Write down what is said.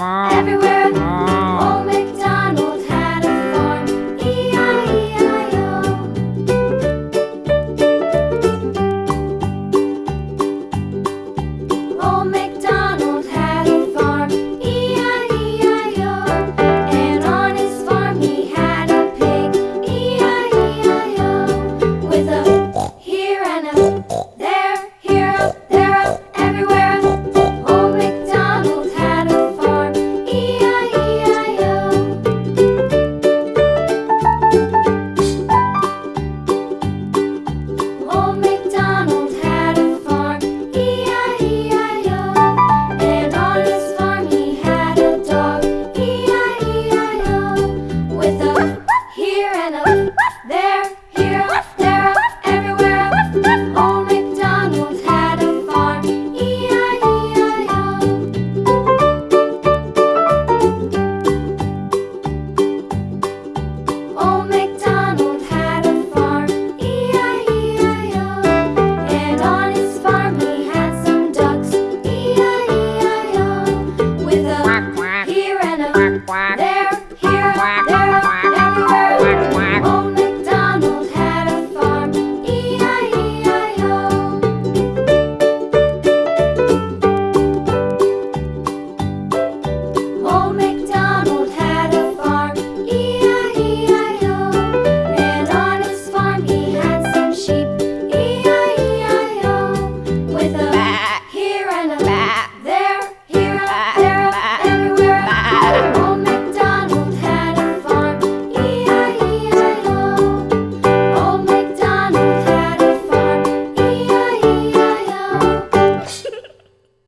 everywhere.